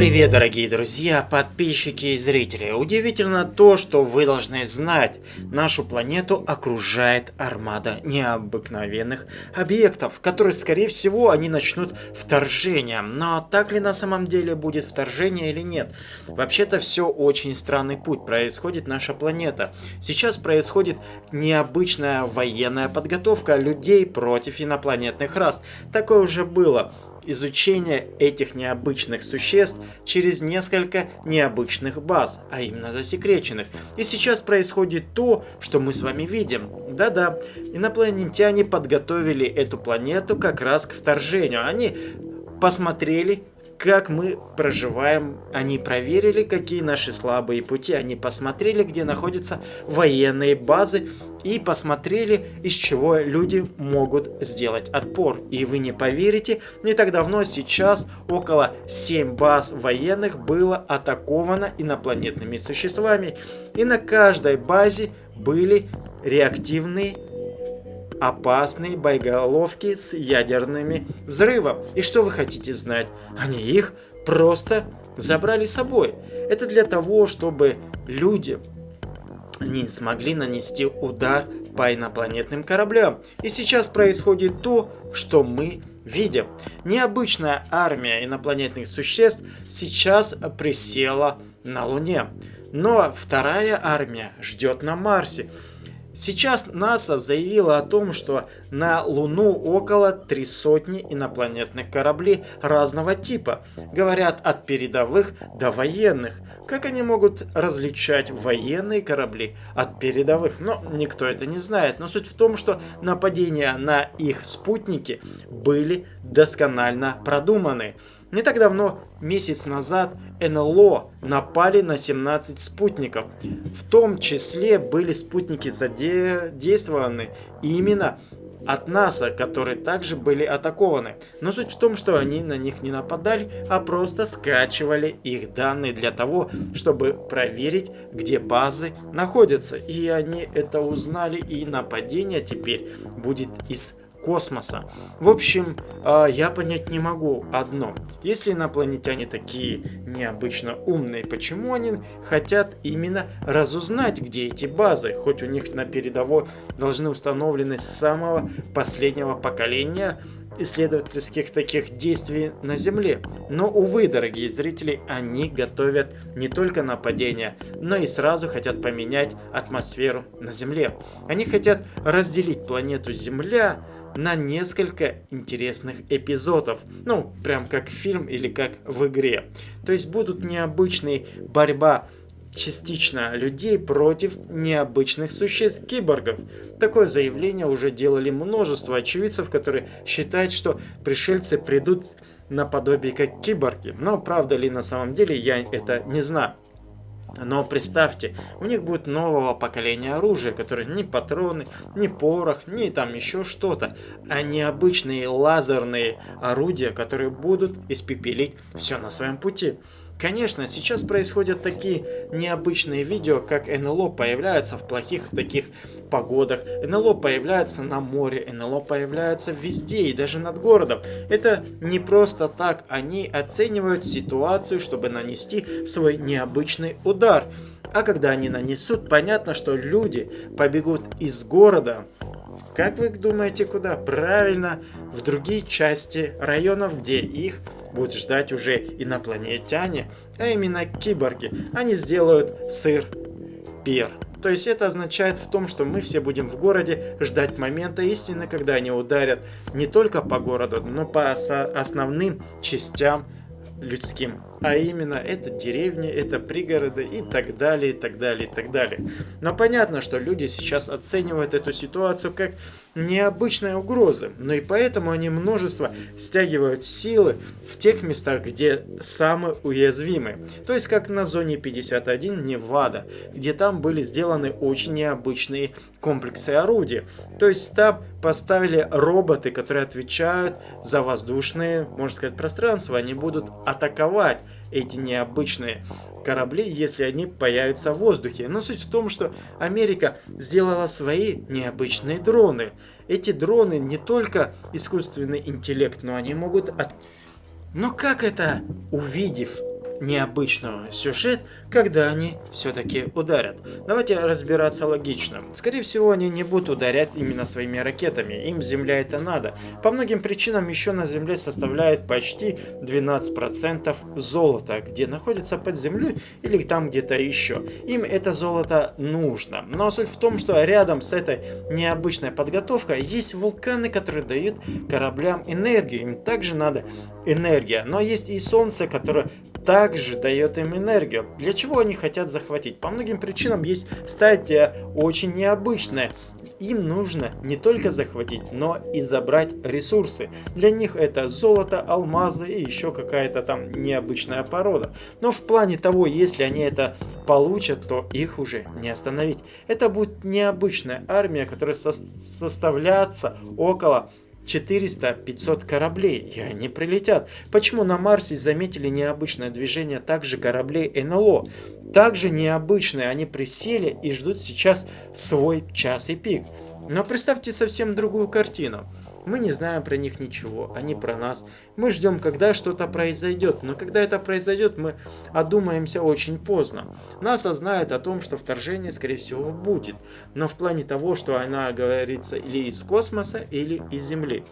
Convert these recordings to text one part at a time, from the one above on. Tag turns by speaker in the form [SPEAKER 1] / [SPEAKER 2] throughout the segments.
[SPEAKER 1] Привет, дорогие друзья, подписчики и зрители. Удивительно то, что вы должны знать. Нашу планету окружает армада необыкновенных объектов, которые, скорее всего, они начнут вторжение. Но так ли на самом деле будет вторжение или нет? Вообще-то все очень странный путь. Происходит наша планета. Сейчас происходит необычная военная подготовка людей против инопланетных рас. Такое уже было изучение этих необычных существ через несколько необычных баз, а именно засекреченных. И сейчас происходит то, что мы с вами видим. Да-да, инопланетяне подготовили эту планету как раз к вторжению. Они посмотрели как мы проживаем. Они проверили, какие наши слабые пути. Они посмотрели, где находятся военные базы. И посмотрели, из чего люди могут сделать отпор. И вы не поверите, не так давно, сейчас около 7 баз военных было атаковано инопланетными существами. И на каждой базе были реактивные опасные боеголовки с ядерными взрывом. И что вы хотите знать? Они их просто забрали с собой. Это для того, чтобы люди не смогли нанести удар по инопланетным кораблям. И сейчас происходит то, что мы видим. Необычная армия инопланетных существ сейчас присела на Луне. Но вторая армия ждет на Марсе. Сейчас НАСА заявила о том, что на Луну около три сотни инопланетных кораблей разного типа. Говорят от передовых до военных. Как они могут различать военные корабли от передовых? Но никто это не знает. Но суть в том, что нападения на их спутники были досконально продуманы. Не так давно, месяц назад, НЛО напали на 17 спутников. В том числе были спутники задействованы именно от НАСА, которые также были атакованы. Но суть в том, что они на них не нападали, а просто скачивали их данные для того, чтобы проверить, где базы находятся. И они это узнали, и нападение теперь будет из космоса. В общем, а, я понять не могу одно. Если инопланетяне такие необычно умные, почему они хотят именно разузнать, где эти базы? Хоть у них на передово должны установлены с самого последнего поколения исследовательских таких действий на Земле. Но, увы, дорогие зрители, они готовят не только нападения, но и сразу хотят поменять атмосферу на Земле. Они хотят разделить планету Земля на несколько интересных эпизодов. Ну, прям как фильм или как в игре. То есть будут необычные борьба частично людей против необычных существ киборгов. Такое заявление уже делали множество очевидцев, которые считают, что пришельцы придут наподобие как киборги. Но правда ли на самом деле, я это не знаю. Но представьте, у них будет нового поколения оружия, которое ни патроны, ни порох, ни там еще что-то, а не обычные лазерные орудия, которые будут испепелить все на своем пути. Конечно, сейчас происходят такие необычные видео, как НЛО появляется в плохих таких погодах, НЛО появляется на море, НЛО появляется везде и даже над городом. Это не просто так, они оценивают ситуацию, чтобы нанести свой необычный удар. А когда они нанесут, понятно, что люди побегут из города, как вы думаете, куда? Правильно, в другие части районов, где их будут ждать уже инопланетяне, а именно киборги. Они сделают сыр пир. То есть это означает в том, что мы все будем в городе ждать момента истины, когда они ударят не только по городу, но по основным частям людским. А именно, это деревни, это пригороды и так далее, и так далее, и так далее. Но понятно, что люди сейчас оценивают эту ситуацию как необычная угроза, но и поэтому они множество стягивают силы в тех местах, где самые уязвимые. То есть как на зоне 51 Невада, где там были сделаны очень необычные комплексы орудий. То есть там поставили роботы, которые отвечают за воздушные, можно сказать, пространства. Они будут атаковать эти необычные корабли, если они появятся в воздухе. Но суть в том, что Америка сделала свои необычные дроны. Эти дроны не только искусственный интеллект, но они могут от Но как это, увидев необычного сюжет, когда они все-таки ударят. Давайте разбираться логично. Скорее всего, они не будут ударять именно своими ракетами, им Земля это надо. По многим причинам еще на Земле составляет почти 12% золота, где находится под землей или там где-то еще. Им это золото нужно. Но суть в том, что рядом с этой необычной подготовкой есть вулканы, которые дают кораблям энергию. Им также надо энергия. Но есть и Солнце, которое также дает им энергию. Для чего они хотят захватить? По многим причинам есть стадия очень необычная. Им нужно не только захватить, но и забрать ресурсы. Для них это золото, алмазы и еще какая-то там необычная порода. Но в плане того, если они это получат, то их уже не остановить. Это будет необычная армия, которая со составляется около 400-500 кораблей, и они прилетят. Почему на Марсе заметили необычное движение также кораблей НЛО? Также необычные, они присели и ждут сейчас свой час и пик. Но представьте совсем другую картину. Мы не знаем про них ничего, они про нас. Мы ждем, когда что-то произойдет, но когда это произойдет, мы одумаемся очень поздно. НАСА знает о том, что вторжение, скорее всего, будет, но в плане того, что она говорится или из космоса, или из Земли.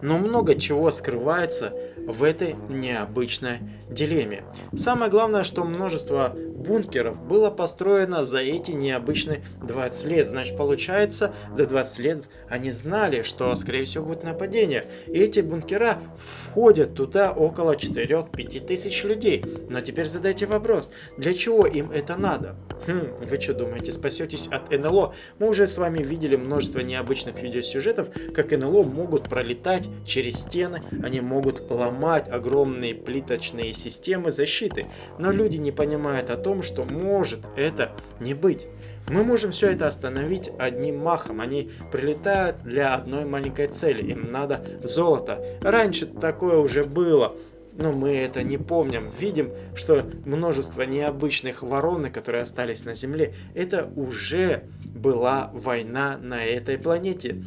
[SPEAKER 1] Но много чего скрывается в этой необычной дилемме. Самое главное, что множество бункеров было построено за эти необычные 20 лет. Значит, получается, за 20 лет они знали, что, скорее всего, будет нападение. И эти бункера входят туда около 4-5 тысяч людей. Но теперь задайте вопрос, для чего им это надо? Хм, вы что думаете, спасетесь от НЛО? Мы уже с вами видели множество необычных видеосюжетов, как НЛО могут пролетать через стены, они могут ломать огромные плиточные системы защиты. Но люди не понимают о том, что может это не быть. Мы можем все это остановить одним махом. Они прилетают для одной маленькой цели. Им надо золото. Раньше такое уже было но мы это не помним. Видим, что множество необычных воронок, которые остались на Земле, это уже была война на этой планете.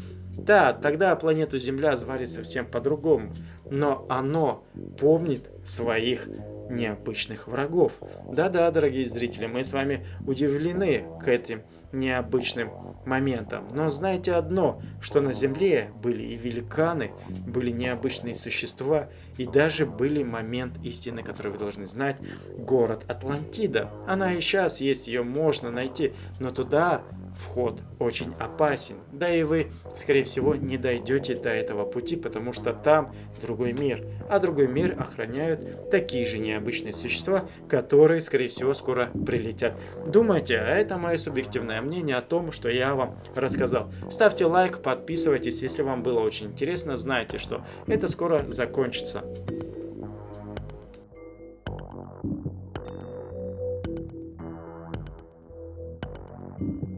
[SPEAKER 1] Да, тогда планету Земля звали совсем по-другому, но оно помнит своих необычных врагов. Да-да, дорогие зрители, мы с вами удивлены к этим необычным моментом. Но знайте одно, что на Земле были и великаны, были необычные существа, и даже были момент истины, который вы должны знать, город Атлантида. Она и сейчас есть, ее можно найти, но туда вход очень опасен. Да и вы, скорее всего, не дойдете до этого пути, потому что там другой мир. А другой мир охраняют такие же необычные существа, которые, скорее всего, скоро прилетят. Думайте, а это мое субъективное мнение о том, что я вам рассказал. Ставьте лайк, подписывайтесь, если вам было очень интересно, знайте, что это скоро закончится.